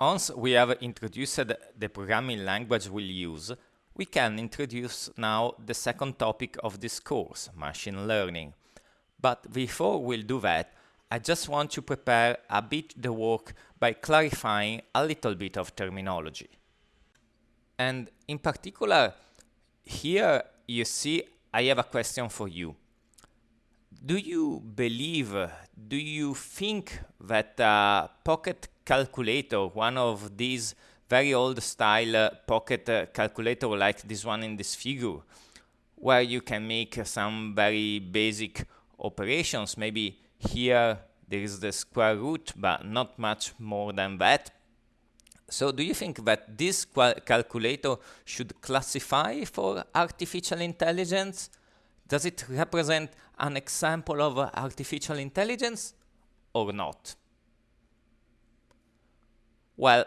Once we have introduced the programming language we'll use, we can introduce now the second topic of this course, machine learning. But before we'll do that, I just want to prepare a bit the work by clarifying a little bit of terminology. And in particular, here you see I have a question for you. Do you believe, do you think that a pocket calculator, one of these very old style uh, pocket uh, calculator like this one in this figure, where you can make some very basic operations, maybe here there is the square root, but not much more than that. So do you think that this calculator should classify for artificial intelligence? Does it represent an example of artificial intelligence or not? Well,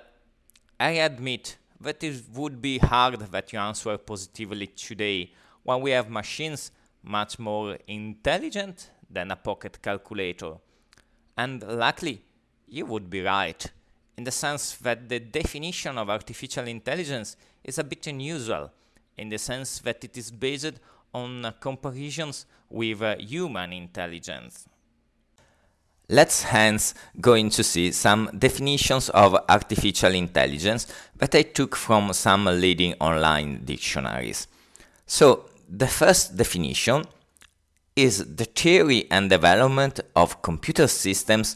I admit that it would be hard that you answer positively today when we have machines much more intelligent than a pocket calculator. And luckily, you would be right, in the sense that the definition of artificial intelligence is a bit unusual, in the sense that it is based on comparisons with uh, human intelligence. Let's hence going to see some definitions of artificial intelligence that I took from some leading online dictionaries. So, the first definition is the theory and development of computer systems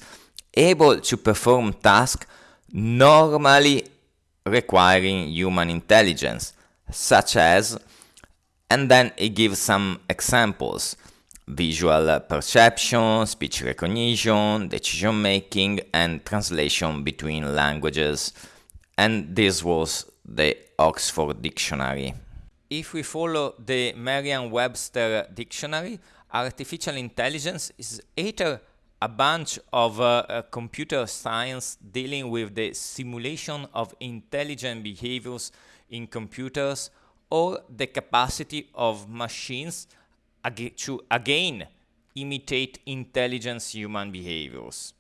able to perform tasks normally requiring human intelligence, such as, and then it gives some examples visual perception, speech recognition, decision making, and translation between languages. And this was the Oxford Dictionary. If we follow the Merriam Webster Dictionary, artificial intelligence is either a bunch of uh, uh, computer science dealing with the simulation of intelligent behaviors in computers or the capacity of machines ag to again imitate intelligence human behaviors.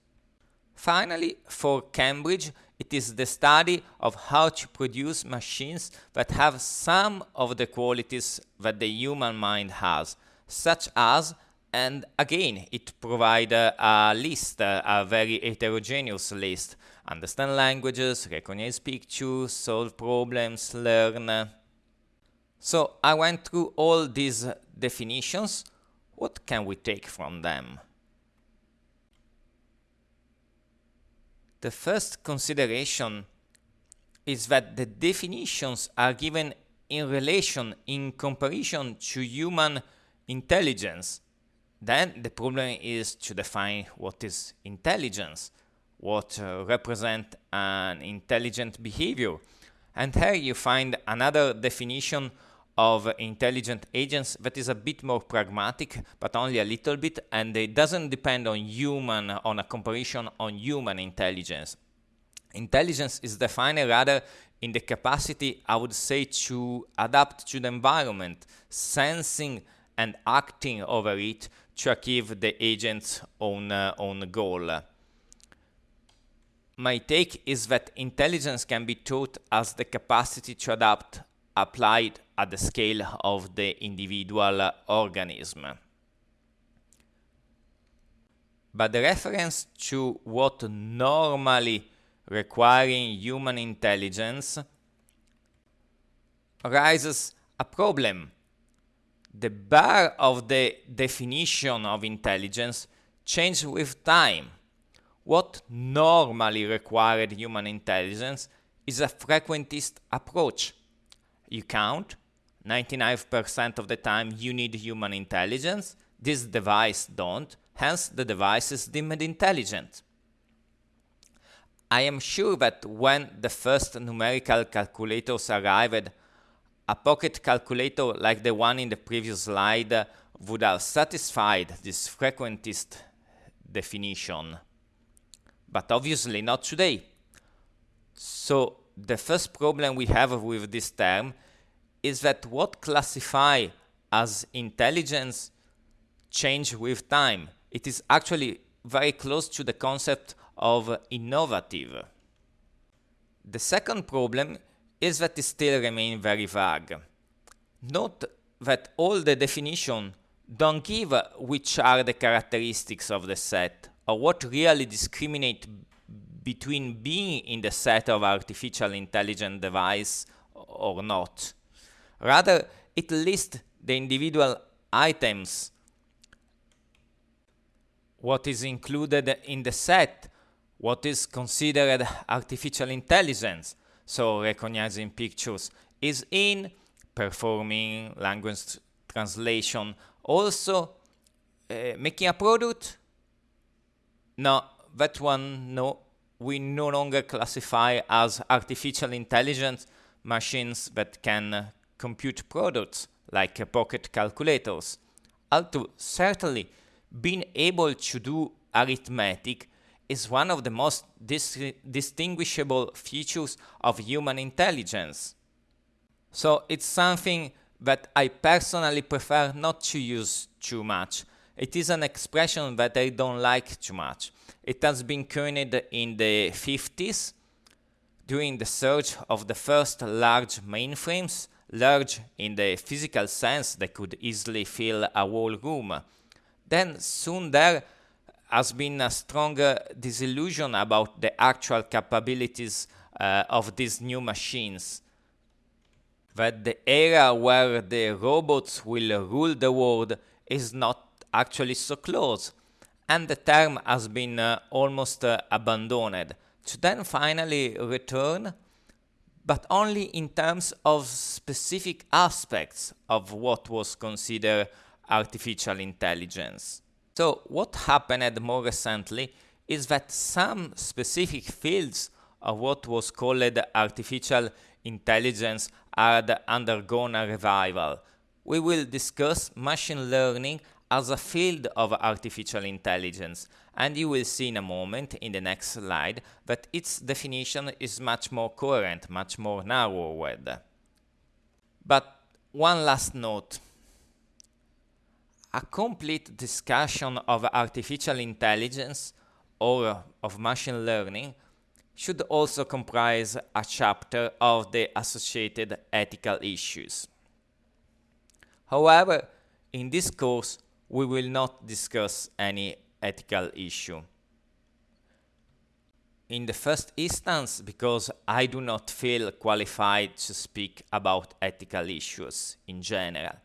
Finally, for Cambridge, it is the study of how to produce machines that have some of the qualities that the human mind has, such as, and again, it provides a list, a very heterogeneous list, understand languages, recognize pictures, solve problems, learn. So I went through all these definitions. What can we take from them? The first consideration is that the definitions are given in relation, in comparison to human intelligence. Then the problem is to define what is intelligence, what uh, represent an intelligent behavior. And here you find another definition of intelligent agents that is a bit more pragmatic, but only a little bit, and it doesn't depend on human, on a comparison on human intelligence. Intelligence is defined rather in the capacity, I would say, to adapt to the environment, sensing and acting over it to achieve the agent's own, uh, own goal. My take is that intelligence can be taught as the capacity to adapt applied at the scale of the individual organism. But the reference to what normally requiring human intelligence arises a problem. The bar of the definition of intelligence changes with time. What normally required human intelligence is a frequentist approach you count. 99% of the time you need human intelligence. This device don't, hence the device is deemed intelligent. I am sure that when the first numerical calculators arrived, a pocket calculator like the one in the previous slide would have satisfied this frequentist definition. But obviously not today. So the first problem we have with this term is that what classify as intelligence change with time. It is actually very close to the concept of innovative. The second problem is that it still remains very vague. Note that all the definition don't give which are the characteristics of the set or what really discriminate between being in the set of artificial intelligent device or not. Rather, it lists the individual items, what is included in the set, what is considered artificial intelligence, so recognizing pictures is in, performing language translation, also uh, making a product. No, that one, no, we no longer classify as artificial intelligence machines that can uh, compute products like uh, pocket calculators. Although certainly being able to do arithmetic is one of the most dis distinguishable features of human intelligence. So it's something that I personally prefer not to use too much. It is an expression that I don't like too much. It has been coined in the 50s during the search of the first large mainframes, large in the physical sense that could easily fill a whole room. Then soon there has been a stronger disillusion about the actual capabilities uh, of these new machines. That the era where the robots will rule the world is not actually so close, and the term has been uh, almost uh, abandoned, to then finally return, but only in terms of specific aspects of what was considered artificial intelligence. So what happened more recently is that some specific fields of what was called artificial intelligence had undergone a revival. We will discuss machine learning as a field of artificial intelligence, and you will see in a moment in the next slide that its definition is much more coherent, much more narrowed. But one last note a complete discussion of artificial intelligence or of machine learning should also comprise a chapter of the associated ethical issues. However, in this course, we will not discuss any ethical issue. In the first instance, because I do not feel qualified to speak about ethical issues in general.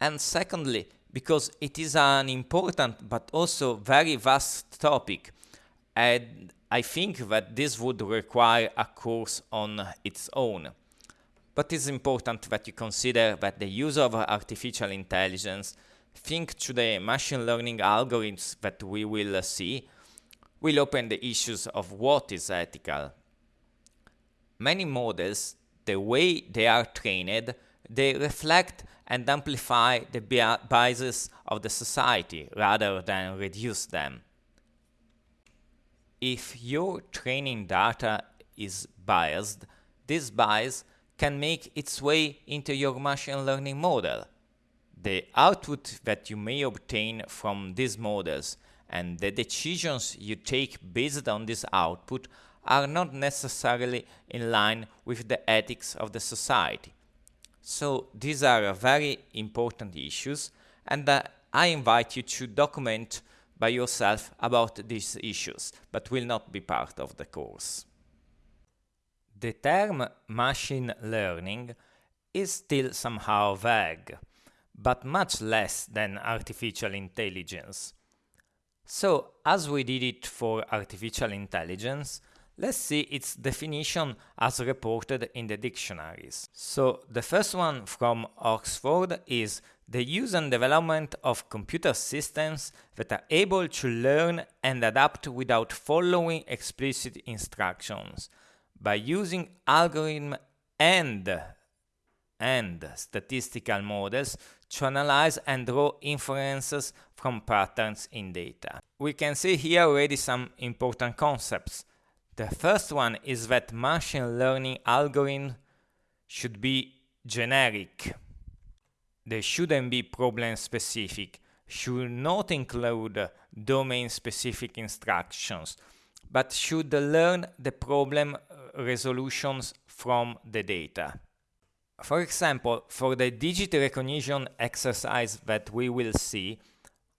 And secondly, because it is an important but also very vast topic and I think that this would require a course on its own. But it's important that you consider that the use of artificial intelligence, think to the machine learning algorithms that we will uh, see, will open the issues of what is ethical. Many models, the way they are trained, they reflect and amplify the biases of the society rather than reduce them. If your training data is biased, this bias can make its way into your machine learning model. The output that you may obtain from these models and the decisions you take based on this output are not necessarily in line with the ethics of the society. So these are very important issues and uh, I invite you to document by yourself about these issues, but will not be part of the course. The term machine learning is still somehow vague, but much less than artificial intelligence. So, as we did it for artificial intelligence, Let's see its definition as reported in the dictionaries. So the first one from Oxford is the use and development of computer systems that are able to learn and adapt without following explicit instructions by using algorithm and and statistical models to analyze and draw inferences from patterns in data. We can see here already some important concepts the first one is that machine learning algorithms should be generic. They shouldn't be problem specific, should not include domain specific instructions, but should learn the problem resolutions from the data. For example, for the digit recognition exercise that we will see,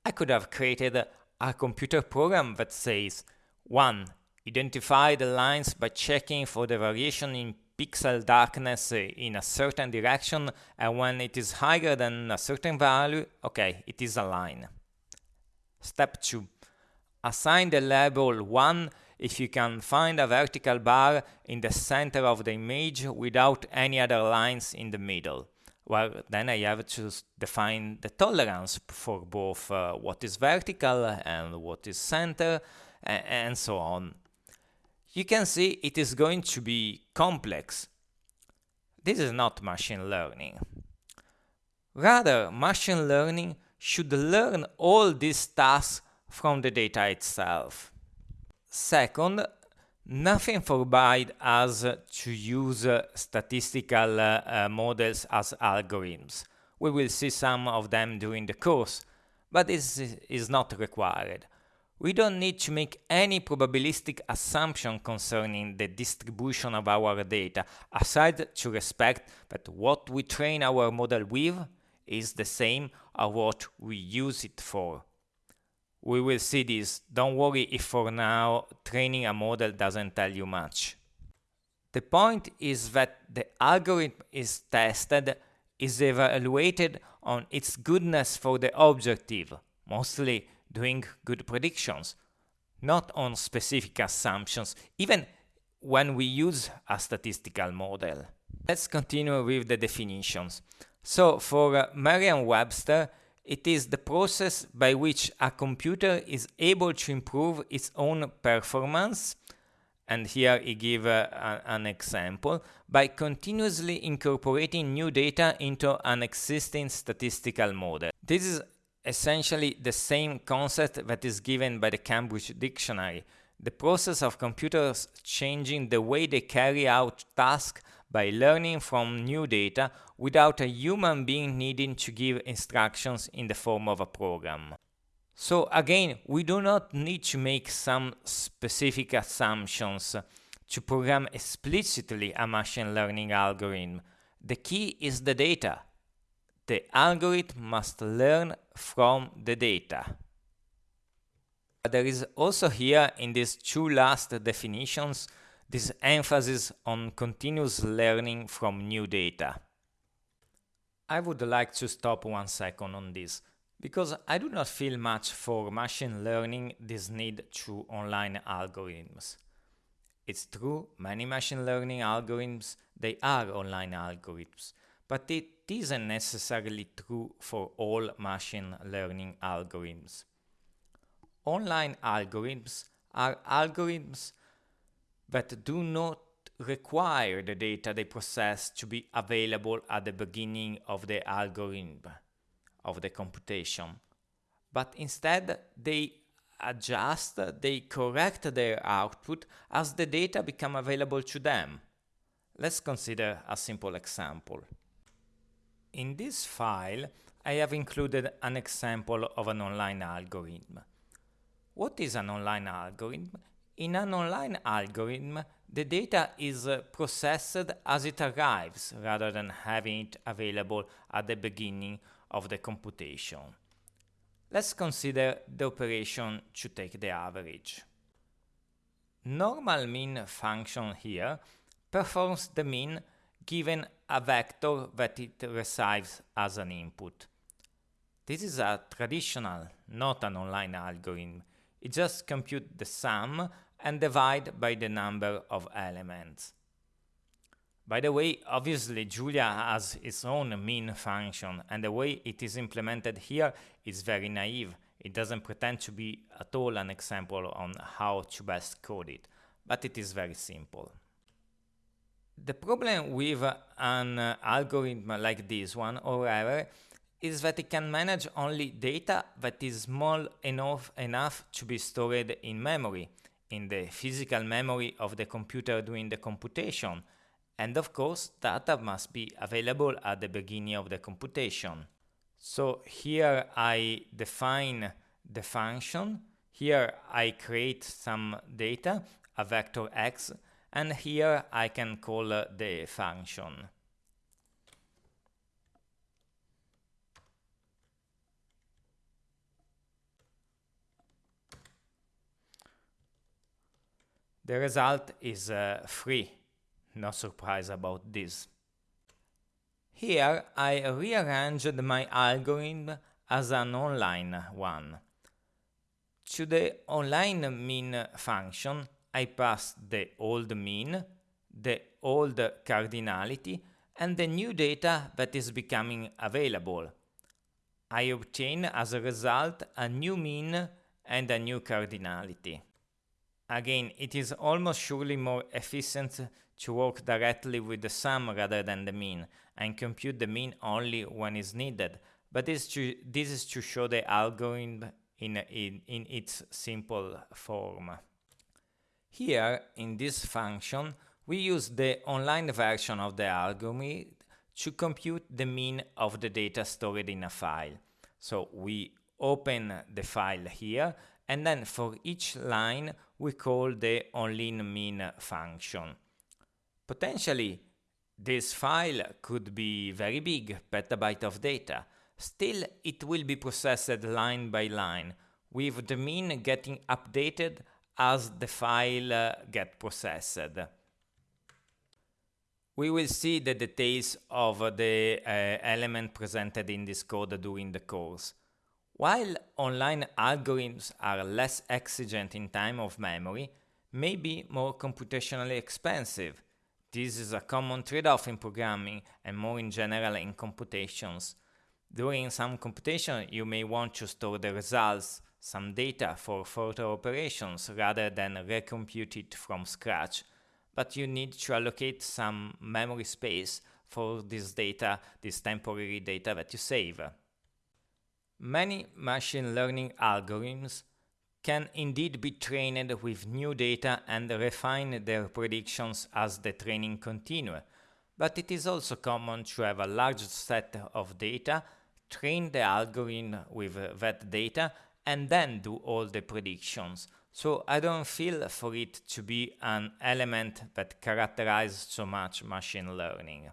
I could have created a computer program that says 1. Identify the lines by checking for the variation in pixel darkness in a certain direction and when it is higher than a certain value, okay, it is a line. Step 2. Assign the label 1 if you can find a vertical bar in the center of the image without any other lines in the middle. Well, then I have to define the tolerance for both uh, what is vertical and what is center and so on. You can see it is going to be complex. This is not machine learning. Rather, machine learning should learn all these tasks from the data itself. Second, nothing forbids us to use statistical uh, models as algorithms. We will see some of them during the course, but this is not required. We don't need to make any probabilistic assumption concerning the distribution of our data, aside to respect that what we train our model with is the same as what we use it for. We will see this. Don't worry if for now training a model doesn't tell you much. The point is that the algorithm is tested, is evaluated on its goodness for the objective, mostly doing good predictions, not on specific assumptions, even when we use a statistical model. Let's continue with the definitions. So for uh, Merriam-Webster, it is the process by which a computer is able to improve its own performance, and here he gives uh, an example, by continuously incorporating new data into an existing statistical model. This is essentially the same concept that is given by the Cambridge Dictionary, the process of computers changing the way they carry out tasks by learning from new data without a human being needing to give instructions in the form of a program. So again, we do not need to make some specific assumptions to program explicitly a machine learning algorithm. The key is the data. The algorithm must learn from the data. There is also here in these two last definitions this emphasis on continuous learning from new data. I would like to stop one second on this, because I do not feel much for machine learning this need through online algorithms. It's true, many machine learning algorithms, they are online algorithms, but it isn't necessarily true for all machine learning algorithms. Online algorithms are algorithms that do not require the data they process to be available at the beginning of the algorithm of the computation, but instead they adjust, they correct their output as the data become available to them. Let's consider a simple example. In this file, I have included an example of an online algorithm. What is an online algorithm? In an online algorithm, the data is uh, processed as it arrives rather than having it available at the beginning of the computation. Let's consider the operation to take the average. Normal mean function here performs the mean given a vector that it receives as an input. This is a traditional, not an online algorithm. It just computes the sum and divide by the number of elements. By the way, obviously Julia has its own mean function, and the way it is implemented here is very naive. It doesn't pretend to be at all an example on how to best code it, but it is very simple. The problem with an algorithm like this one, however, is that it can manage only data that is small enough, enough to be stored in memory in the physical memory of the computer doing the computation. And of course, data must be available at the beginning of the computation. So here I define the function. Here I create some data, a vector x, and here I can call the function. The result is uh, 3. No surprise about this. Here I rearranged my algorithm as an online one. To the online mean function I pass the old mean, the old cardinality and the new data that is becoming available. I obtain as a result a new mean and a new cardinality. Again, it is almost surely more efficient to work directly with the sum rather than the mean, and compute the mean only when is needed, but this, to, this is to show the algorithm in, in, in its simple form. Here, in this function, we use the online version of the algorithm to compute the mean of the data stored in a file. So we open the file here and then for each line we call the onlineMean function. Potentially, this file could be very big, petabyte of data. Still, it will be processed line by line, with the mean getting updated as the file uh, get processed. We will see the details of the uh, element presented in this code during the course. While online algorithms are less exigent in time of memory, may be more computationally expensive. This is a common trade-off in programming and more in general in computations. During some computation, you may want to store the results, some data for further operations rather than recompute it from scratch, but you need to allocate some memory space for this data, this temporary data that you save. Many machine learning algorithms can indeed be trained with new data and refine their predictions as the training continues, but it is also common to have a large set of data, train the algorithm with that data, and then do all the predictions. So I don't feel for it to be an element that characterizes so much machine learning.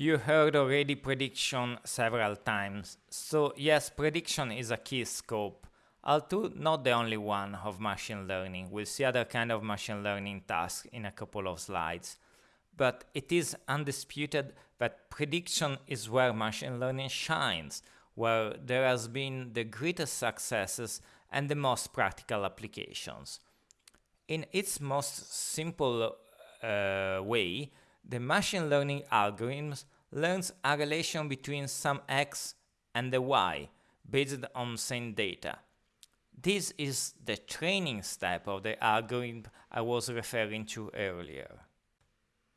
You heard already prediction several times, so yes, prediction is a key scope, although not the only one of machine learning. We'll see other kind of machine learning tasks in a couple of slides. But it is undisputed that prediction is where machine learning shines, where there has been the greatest successes and the most practical applications. In its most simple uh, way, the machine learning algorithms learns a relation between some x and the y based on same data. This is the training step of the algorithm I was referring to earlier.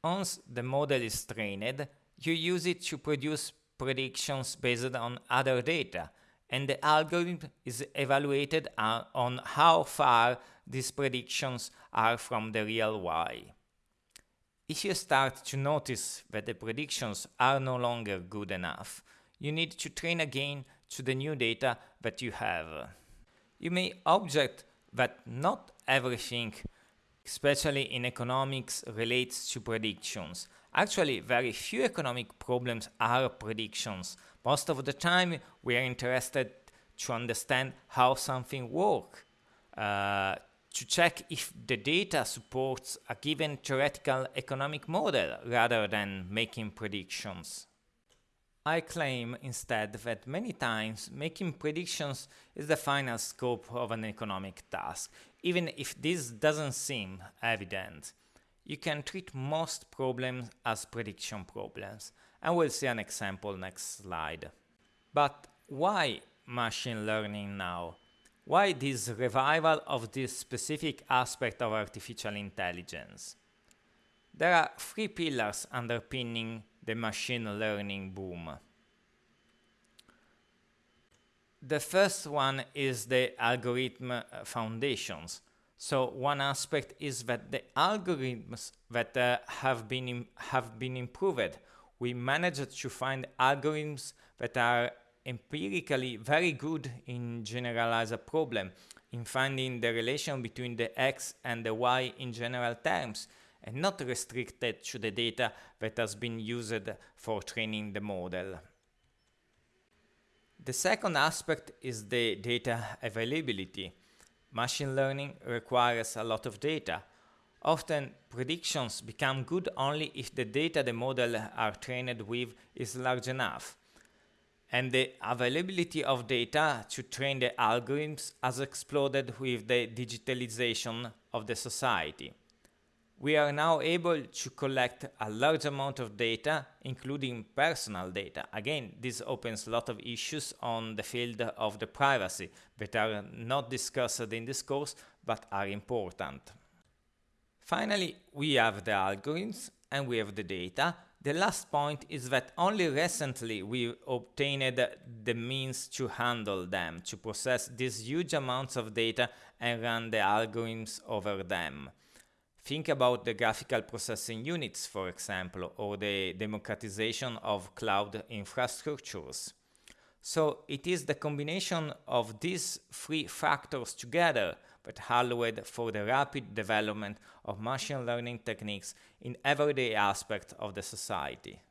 Once the model is trained, you use it to produce predictions based on other data, and the algorithm is evaluated uh, on how far these predictions are from the real y. If you start to notice that the predictions are no longer good enough, you need to train again to the new data that you have. You may object that not everything, especially in economics, relates to predictions. Actually, very few economic problems are predictions. Most of the time, we are interested to understand how something works, uh, to check if the data supports a given theoretical economic model rather than making predictions. I claim instead that many times making predictions is the final scope of an economic task, even if this doesn't seem evident. You can treat most problems as prediction problems, and we'll see an example next slide. But why machine learning now? Why this revival of this specific aspect of artificial intelligence? There are three pillars underpinning the machine learning boom. The first one is the algorithm foundations. So one aspect is that the algorithms that uh, have been have been improved. We managed to find algorithms that are empirically very good in generalize a problem, in finding the relation between the x and the y in general terms and not restricted to the data that has been used for training the model. The second aspect is the data availability. Machine learning requires a lot of data. Often predictions become good only if the data the model are trained with is large enough. And the availability of data to train the algorithms has exploded with the digitalization of the society we are now able to collect a large amount of data, including personal data. Again, this opens a lot of issues on the field of the privacy that are not discussed in this course, but are important. Finally, we have the algorithms and we have the data. The last point is that only recently we obtained the means to handle them, to process these huge amounts of data and run the algorithms over them. Think about the graphical processing units, for example, or the democratization of cloud infrastructures. So it is the combination of these three factors together that allowed for the rapid development of machine learning techniques in everyday aspects of the society.